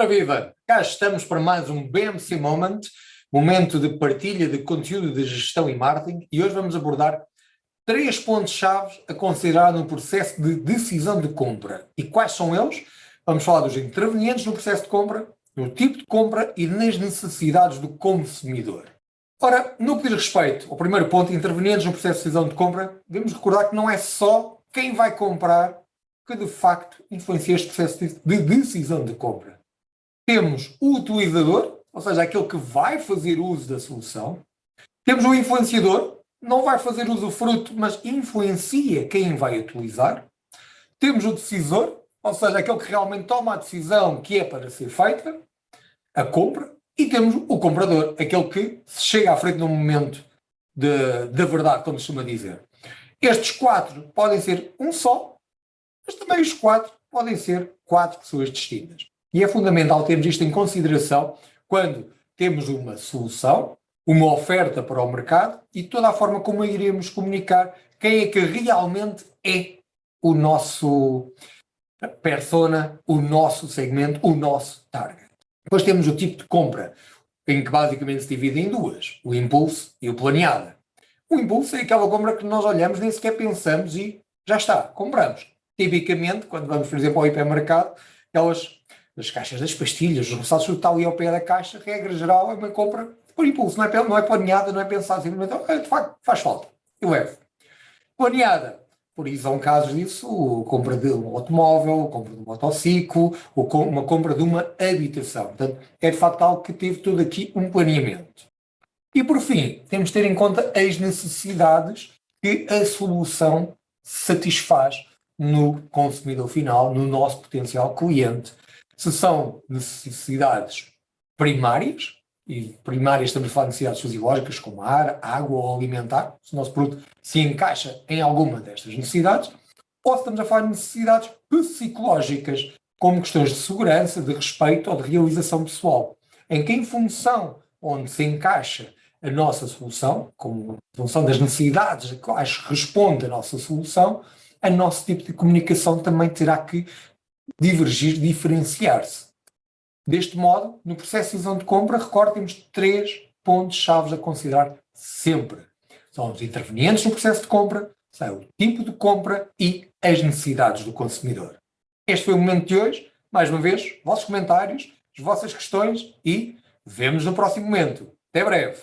Ora viva, cá estamos para mais um BMC Moment, momento de partilha de conteúdo de gestão e marketing e hoje vamos abordar três pontos-chave a considerar no processo de decisão de compra. E quais são eles? Vamos falar dos intervenientes no processo de compra, no tipo de compra e nas necessidades do consumidor. Ora, no que diz respeito ao primeiro ponto, intervenientes no processo de decisão de compra, devemos recordar que não é só quem vai comprar que de facto influencia este processo de decisão de compra. Temos o utilizador, ou seja, aquele que vai fazer uso da solução. Temos o influenciador, não vai fazer uso fruto, mas influencia quem vai utilizar. Temos o decisor, ou seja, aquele que realmente toma a decisão que é para ser feita, a compra. E temos o comprador, aquele que chega à frente no momento da verdade, como se costuma dizer. Estes quatro podem ser um só, mas também os quatro podem ser quatro pessoas distintas. E é fundamental termos isto em consideração quando temos uma solução, uma oferta para o mercado e toda a forma como iremos comunicar quem é que realmente é o nosso persona, o nosso segmento, o nosso target. Depois temos o tipo de compra, em que basicamente se divide em duas, o impulso e o planeada. O impulso é aquela compra que nós olhamos, nem sequer pensamos e já está, compramos. Tipicamente, quando vamos, por exemplo, ao hipermercado, aquelas das caixas das pastilhas, os roçados está ali ao pé da caixa, regra geral, é uma compra por impulso, não é, não é planeada, não é pensada simplesmente, de facto, faz falta, eu levo. Planeada, por isso são casos disso, a compra de um automóvel, a compra de um motociclo, ou uma compra de uma habitação. Portanto, é de facto algo que teve tudo aqui um planeamento. E por fim, temos de ter em conta as necessidades que a solução satisfaz no consumidor final, no nosso potencial cliente, se são necessidades primárias, e primárias estamos a falar de necessidades fisiológicas como ar, água ou alimentar, se o nosso produto se encaixa em alguma destas necessidades, ou se estamos a falar de necessidades psicológicas, como questões de segurança, de respeito ou de realização pessoal, em que em função onde se encaixa a nossa solução, como função das necessidades a quais responde a nossa solução, a nosso tipo de comunicação também terá que divergir, diferenciar-se. Deste modo, no processo de decisão de compra, recorde, temos três pontos-chave a considerar sempre. São os intervenientes no processo de compra, são o tipo de compra e as necessidades do consumidor. Este foi o momento de hoje. Mais uma vez, vossos comentários, as vossas questões e vemos no próximo momento. Até breve!